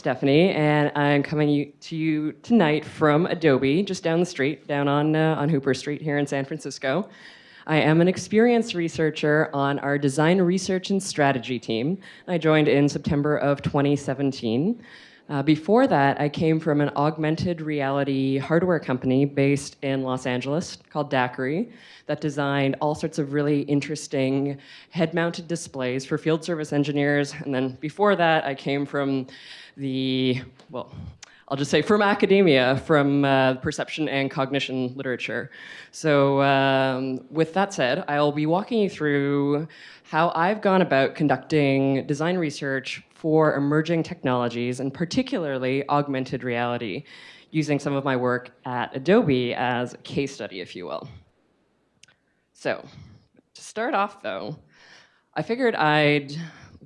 Stephanie, and I'm coming to you tonight from Adobe, just down the street, down on, uh, on Hooper Street here in San Francisco. I am an experienced researcher on our design research and strategy team. I joined in September of 2017. Uh, before that, I came from an augmented reality hardware company based in Los Angeles called DAQRI that designed all sorts of really interesting head-mounted displays for field service engineers. And then before that, I came from the, well, I'll just say from academia, from uh, perception and cognition literature. So um, with that said, I'll be walking you through how I've gone about conducting design research for emerging technologies, and particularly augmented reality, using some of my work at Adobe as a case study, if you will. So, to start off though, I figured I'd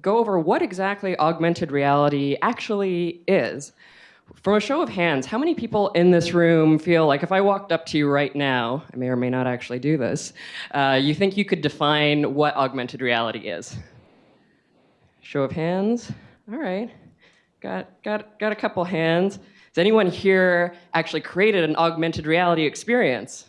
go over what exactly augmented reality actually is. From a show of hands, how many people in this room feel like if I walked up to you right now, I may or may not actually do this, uh, you think you could define what augmented reality is? Show of hands. All right. Got, got, got a couple hands. Has anyone here actually created an augmented reality experience?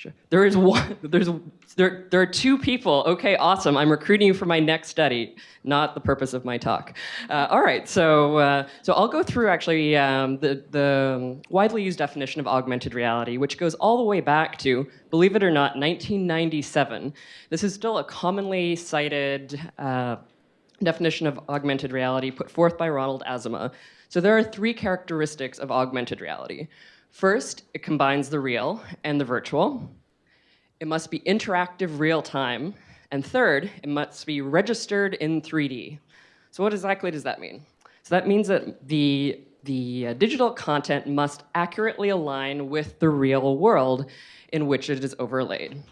Sure. There is one, there's, there, there are two people. Okay, awesome. I'm recruiting you for my next study, not the purpose of my talk. Uh, all right, so, uh, so I'll go through actually um, the, the widely used definition of augmented reality, which goes all the way back to, believe it or not, 1997. This is still a commonly cited uh, definition of augmented reality put forth by Ronald Azuma. So there are three characteristics of augmented reality. First, it combines the real and the virtual. It must be interactive real time. And third, it must be registered in 3D. So what exactly does that mean? So that means that the, the uh, digital content must accurately align with the real world in which it is overlaid.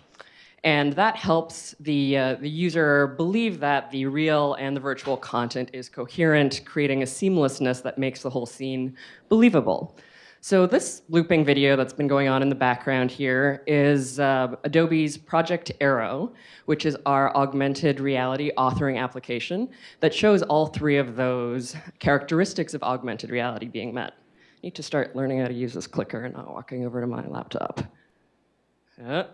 And that helps the, uh, the user believe that the real and the virtual content is coherent, creating a seamlessness that makes the whole scene believable. So this looping video that's been going on in the background here is uh, Adobe's Project Aero, which is our augmented reality authoring application that shows all three of those characteristics of augmented reality being met. I need to start learning how to use this clicker and not walking over to my laptop. Uh.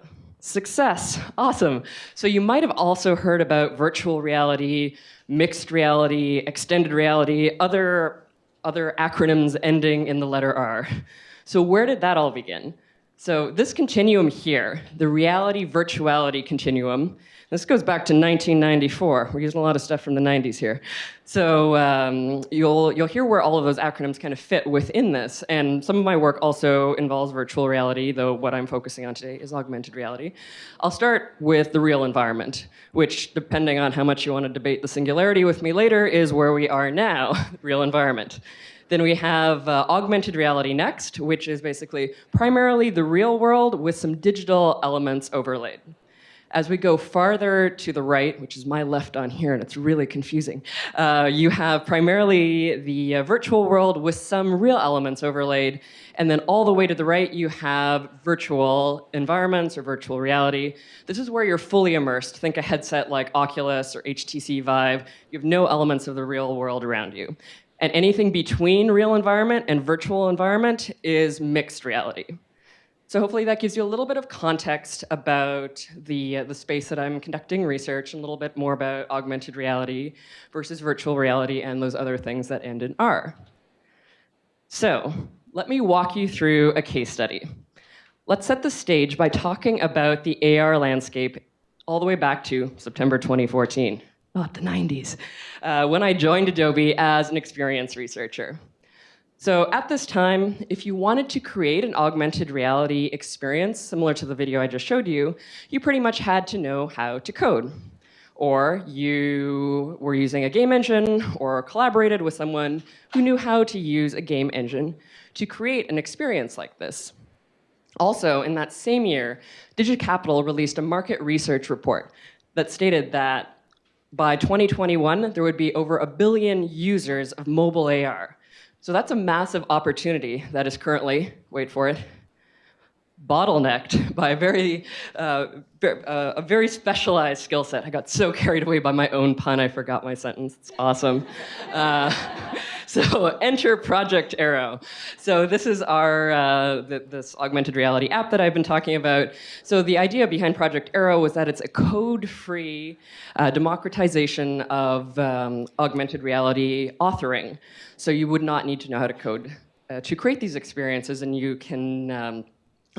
Success, awesome. So you might have also heard about virtual reality, mixed reality, extended reality, other, other acronyms ending in the letter R. So where did that all begin? So this continuum here, the reality virtuality continuum, this goes back to 1994. We're using a lot of stuff from the 90s here. So um, you'll, you'll hear where all of those acronyms kind of fit within this. And some of my work also involves virtual reality, though what I'm focusing on today is augmented reality. I'll start with the real environment, which, depending on how much you want to debate the singularity with me later, is where we are now, real environment. Then we have uh, augmented reality next, which is basically primarily the real world with some digital elements overlaid. As we go farther to the right, which is my left on here, and it's really confusing, uh, you have primarily the uh, virtual world with some real elements overlaid, and then all the way to the right, you have virtual environments or virtual reality. This is where you're fully immersed. Think a headset like Oculus or HTC Vive. You have no elements of the real world around you. And anything between real environment and virtual environment is mixed reality. So hopefully that gives you a little bit of context about the, uh, the space that I'm conducting research and a little bit more about augmented reality versus virtual reality and those other things that end in R. So let me walk you through a case study. Let's set the stage by talking about the AR landscape all the way back to September 2014, not the 90s, uh, when I joined Adobe as an experience researcher. So at this time, if you wanted to create an augmented reality experience similar to the video I just showed you, you pretty much had to know how to code. Or you were using a game engine or collaborated with someone who knew how to use a game engine to create an experience like this. Also, in that same year, DigiCapital released a market research report that stated that by 2021, there would be over a billion users of mobile AR, so that's a massive opportunity that is currently, wait for it, bottlenecked by a very, uh, uh, a very specialized skill set. I got so carried away by my own pun, I forgot my sentence. It's awesome. Uh, so enter Project Aero. So this is our uh, this augmented reality app that I've been talking about. So the idea behind Project Aero was that it's a code-free uh, democratization of um, augmented reality authoring. So you would not need to know how to code uh, to create these experiences, and you can um,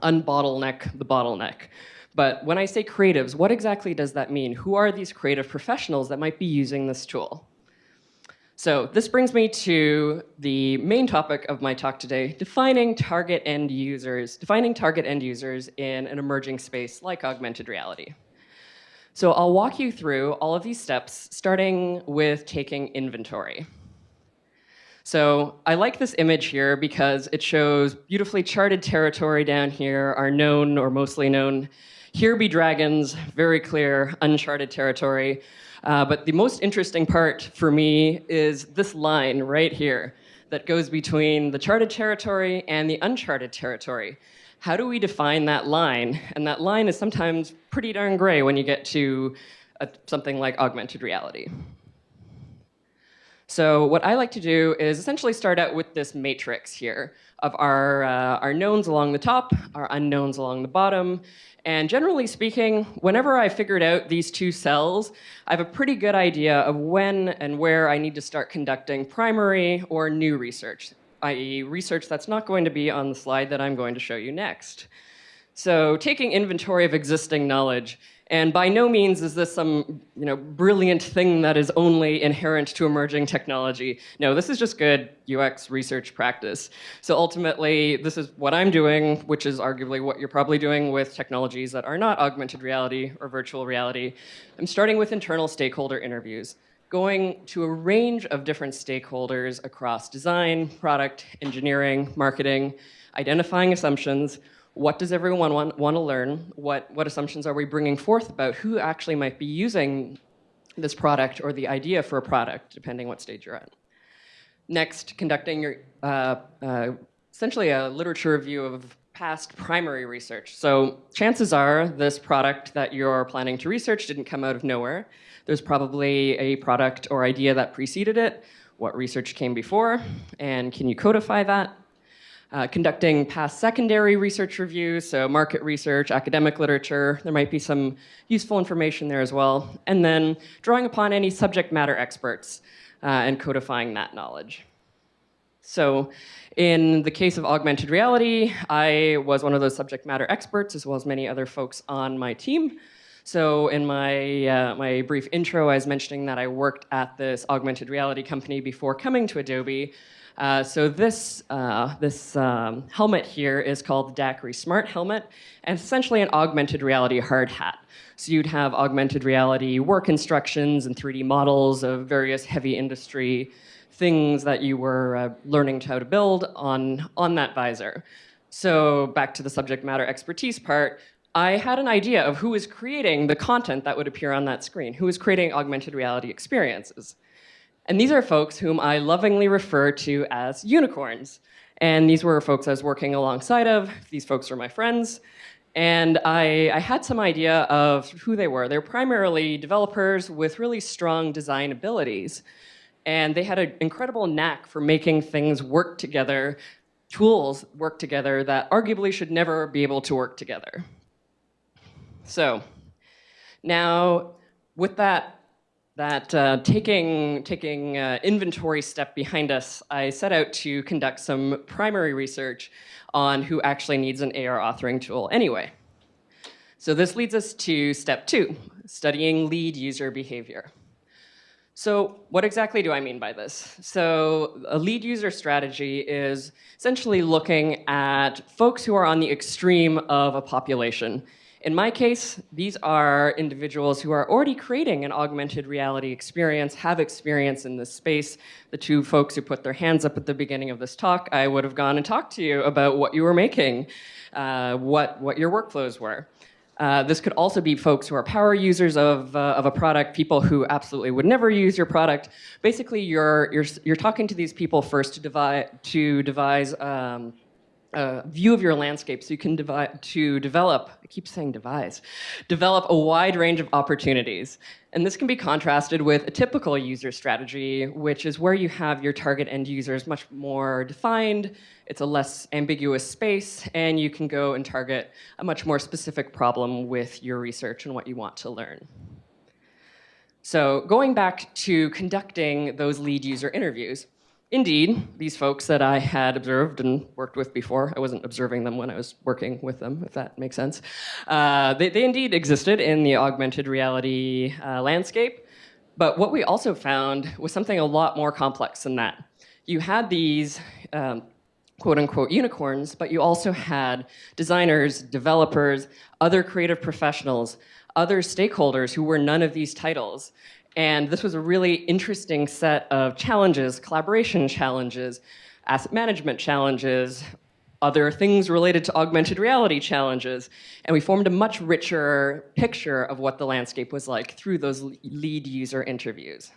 unbottleneck the bottleneck. But when I say creatives, what exactly does that mean? Who are these creative professionals that might be using this tool? So this brings me to the main topic of my talk today, defining target end users, defining target end users in an emerging space like augmented reality. So I'll walk you through all of these steps, starting with taking inventory. So I like this image here because it shows beautifully charted territory down here, our known or mostly known. Here be dragons, very clear, uncharted territory. Uh, but the most interesting part for me is this line right here that goes between the charted territory and the uncharted territory. How do we define that line? And that line is sometimes pretty darn gray when you get to a, something like augmented reality. So what I like to do is essentially start out with this matrix here of our, uh, our knowns along the top, our unknowns along the bottom. And generally speaking, whenever I figured out these two cells, I have a pretty good idea of when and where I need to start conducting primary or new research, i.e. research that's not going to be on the slide that I'm going to show you next. So taking inventory of existing knowledge and by no means is this some you know, brilliant thing that is only inherent to emerging technology. No, this is just good UX research practice. So ultimately, this is what I'm doing, which is arguably what you're probably doing with technologies that are not augmented reality or virtual reality. I'm starting with internal stakeholder interviews going to a range of different stakeholders across design, product, engineering, marketing, identifying assumptions, what does everyone want, want to learn? What, what assumptions are we bringing forth about who actually might be using this product or the idea for a product, depending what stage you're at. Next, conducting your, uh, uh, essentially a literature review of past primary research. So chances are this product that you're planning to research didn't come out of nowhere. There's probably a product or idea that preceded it, what research came before, and can you codify that? Uh, conducting past secondary research reviews, so market research, academic literature, there might be some useful information there as well, and then drawing upon any subject matter experts uh, and codifying that knowledge. So in the case of augmented reality, I was one of those subject matter experts as well as many other folks on my team. So in my, uh, my brief intro, I was mentioning that I worked at this augmented reality company before coming to Adobe, uh, so this, uh, this um, helmet here is called the DAQRI Smart Helmet, and essentially an augmented reality hard hat. So you'd have augmented reality work instructions and 3D models of various heavy industry things that you were uh, learning how to build on, on that visor. So back to the subject matter expertise part, I had an idea of who was creating the content that would appear on that screen, who was creating augmented reality experiences. And these are folks whom I lovingly refer to as unicorns. And these were folks I was working alongside of. These folks are my friends. And I, I, had some idea of who they were. They're primarily developers with really strong design abilities. And they had an incredible knack for making things work together, tools work together that arguably should never be able to work together. So now with that that uh, taking, taking uh, inventory step behind us, I set out to conduct some primary research on who actually needs an AR authoring tool anyway. So this leads us to step two, studying lead user behavior. So what exactly do I mean by this? So a lead user strategy is essentially looking at folks who are on the extreme of a population in my case, these are individuals who are already creating an augmented reality experience, have experience in this space. The two folks who put their hands up at the beginning of this talk, I would have gone and talked to you about what you were making, uh, what, what your workflows were. Uh, this could also be folks who are power users of, uh, of a product, people who absolutely would never use your product. Basically, you're, you're, you're talking to these people first to devise, to devise um, a view of your landscape so you can to develop, I keep saying devise, develop a wide range of opportunities. And this can be contrasted with a typical user strategy, which is where you have your target end users much more defined, it's a less ambiguous space, and you can go and target a much more specific problem with your research and what you want to learn. So going back to conducting those lead user interviews, Indeed, these folks that I had observed and worked with before, I wasn't observing them when I was working with them, if that makes sense, uh, they, they, indeed existed in the augmented reality uh, landscape. But what we also found was something a lot more complex than that. You had these um, quote unquote unicorns, but you also had designers, developers, other creative professionals, other stakeholders who were none of these titles. And this was a really interesting set of challenges, collaboration challenges, asset management challenges, other things related to augmented reality challenges. And we formed a much richer picture of what the landscape was like through those lead user interviews.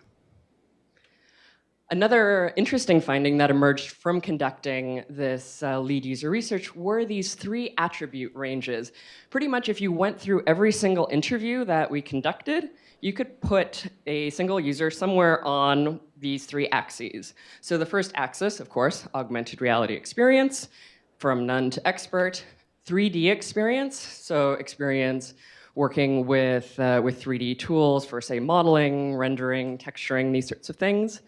Another interesting finding that emerged from conducting this uh, lead user research were these three attribute ranges. Pretty much if you went through every single interview that we conducted, you could put a single user somewhere on these three axes. So the first axis, of course, augmented reality experience, from none to expert, 3D experience, so experience working with, uh, with 3D tools for, say, modeling, rendering, texturing, these sorts of things.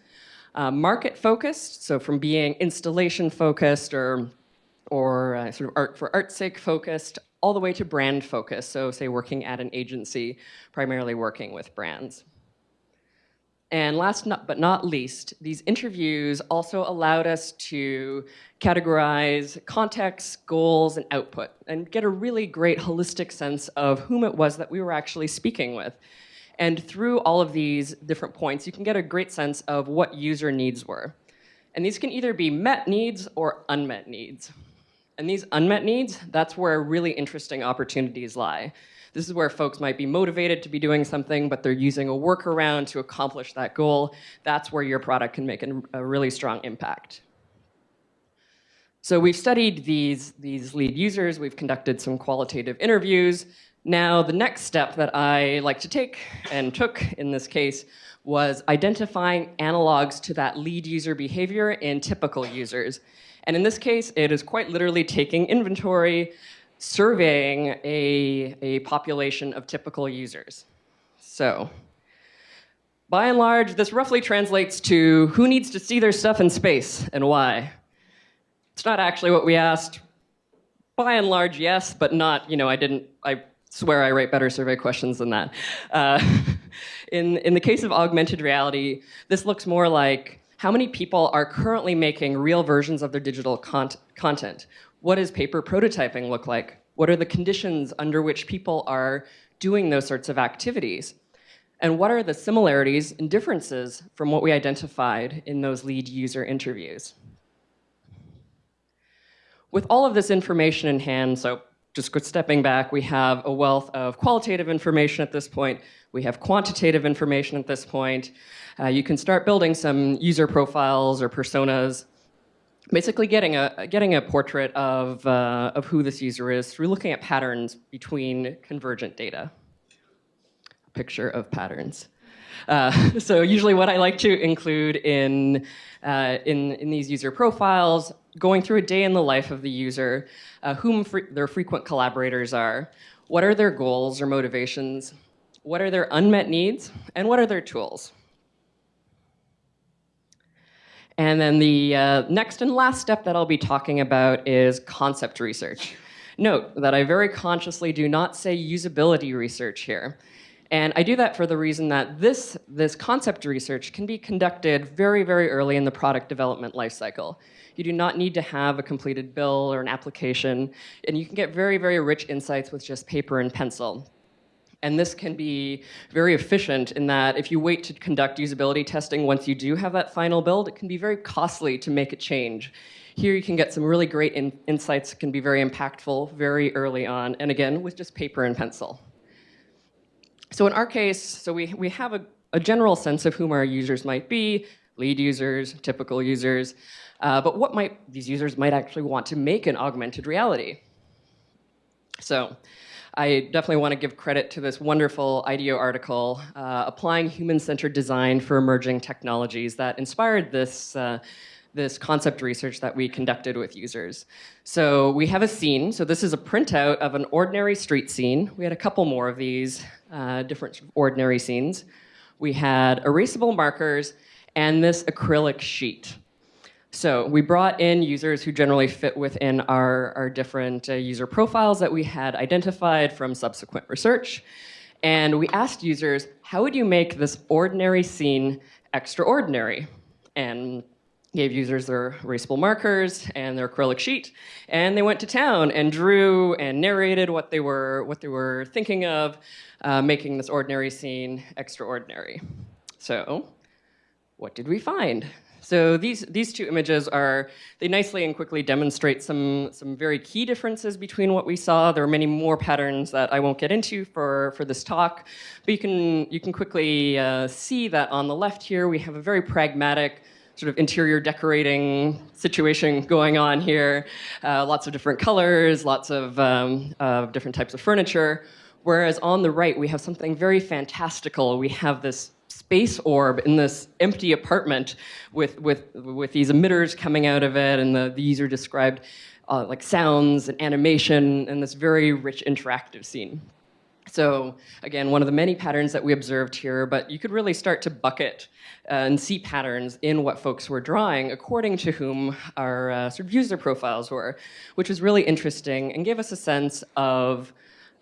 Uh, market focused, so from being installation focused or, or uh, sort of art for art's sake focused, all the way to brand focused, So say working at an agency, primarily working with brands. And last but not least, these interviews also allowed us to categorize context, goals, and output, and get a really great holistic sense of whom it was that we were actually speaking with. And through all of these different points, you can get a great sense of what user needs were. And these can either be met needs or unmet needs. And these unmet needs, that's where really interesting opportunities lie. This is where folks might be motivated to be doing something, but they're using a workaround to accomplish that goal. That's where your product can make a really strong impact. So we've studied these, these lead users, we've conducted some qualitative interviews. Now, the next step that I like to take, and took in this case, was identifying analogs to that lead user behavior in typical users. And in this case, it is quite literally taking inventory, surveying a, a population of typical users. So by and large, this roughly translates to who needs to see their stuff in space and why. It's not actually what we asked. By and large, yes, but not, you know, I didn't, I swear I write better survey questions than that. Uh, in, in the case of augmented reality, this looks more like how many people are currently making real versions of their digital con content? What does paper prototyping look like? What are the conditions under which people are doing those sorts of activities? And what are the similarities and differences from what we identified in those lead user interviews? With all of this information in hand, so just stepping back, we have a wealth of qualitative information at this point. We have quantitative information at this point. Uh, you can start building some user profiles or personas, basically getting a, getting a portrait of, uh, of who this user is through looking at patterns between convergent data. A picture of patterns. Uh, so usually what I like to include in, uh, in, in these user profiles, going through a day in the life of the user, uh, whom fre their frequent collaborators are, what are their goals or motivations, what are their unmet needs, and what are their tools. And then the uh, next and last step that I'll be talking about is concept research. Note that I very consciously do not say usability research here. And I do that for the reason that this, this concept research can be conducted very, very early in the product development lifecycle. You do not need to have a completed bill or an application, and you can get very, very rich insights with just paper and pencil. And this can be very efficient in that if you wait to conduct usability testing once you do have that final build, it can be very costly to make a change. Here you can get some really great in insights can be very impactful very early on, and again, with just paper and pencil. So in our case, so we, we have a, a general sense of whom our users might be, lead users, typical users, uh, but what might these users might actually want to make an augmented reality. So I definitely want to give credit to this wonderful IDEO article, uh, Applying Human-Centered Design for Emerging Technologies, that inspired this, uh, this concept research that we conducted with users. So we have a scene. So this is a printout of an ordinary street scene. We had a couple more of these uh, different ordinary scenes. We had erasable markers and this acrylic sheet. So we brought in users who generally fit within our, our different uh, user profiles that we had identified from subsequent research. And we asked users, how would you make this ordinary scene extraordinary? And gave users their erasable markers and their acrylic sheet, and they went to town and drew and narrated what they were, what they were thinking of, uh, making this ordinary scene extraordinary. So what did we find? So these, these two images are, they nicely and quickly demonstrate some, some very key differences between what we saw. There are many more patterns that I won't get into for, for this talk, but you can, you can quickly uh, see that on the left here, we have a very pragmatic sort of interior decorating situation going on here. Uh, lots of different colors, lots of um, uh, different types of furniture. Whereas on the right, we have something very fantastical. We have this space orb in this empty apartment with, with, with these emitters coming out of it, and the, the user described uh, like sounds and animation and this very rich interactive scene. So again, one of the many patterns that we observed here, but you could really start to bucket uh, and see patterns in what folks were drawing according to whom our uh, sort of user profiles were, which was really interesting and gave us a sense of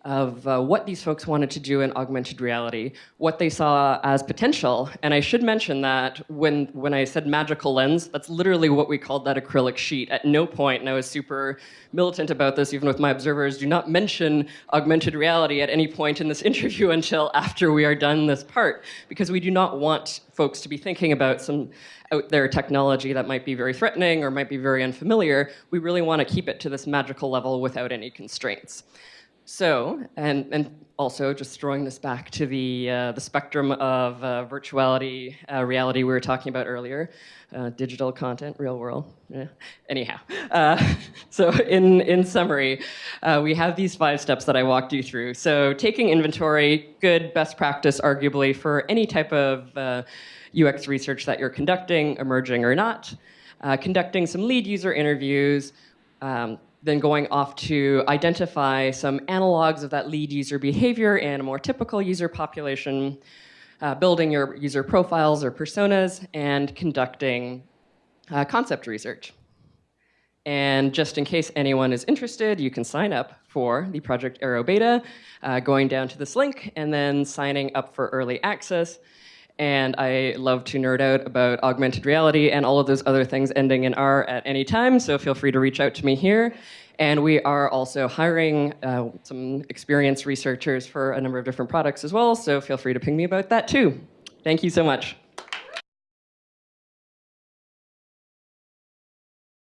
of uh, what these folks wanted to do in augmented reality, what they saw as potential. And I should mention that when, when I said magical lens, that's literally what we called that acrylic sheet. At no point, and I was super militant about this, even with my observers, do not mention augmented reality at any point in this interview until after we are done this part, because we do not want folks to be thinking about some out there technology that might be very threatening or might be very unfamiliar. We really want to keep it to this magical level without any constraints. So, and, and also just throwing this back to the, uh, the spectrum of uh, virtuality, uh, reality we were talking about earlier, uh, digital content, real world, yeah. anyhow. Uh, so in, in summary, uh, we have these five steps that I walked you through. So taking inventory, good best practice arguably for any type of UX research that you're conducting, emerging or not, conducting some lead user interviews, um, then going off to identify some analogs of that lead user behavior in a more typical user population, uh, building your user profiles or personas, and conducting uh, concept research. And just in case anyone is interested, you can sign up for the Project Aero Beta, uh, going down to this link and then signing up for early access and I love to nerd out about augmented reality and all of those other things ending in R at any time, so feel free to reach out to me here. And we are also hiring uh, some experienced researchers for a number of different products as well, so feel free to ping me about that too. Thank you so much.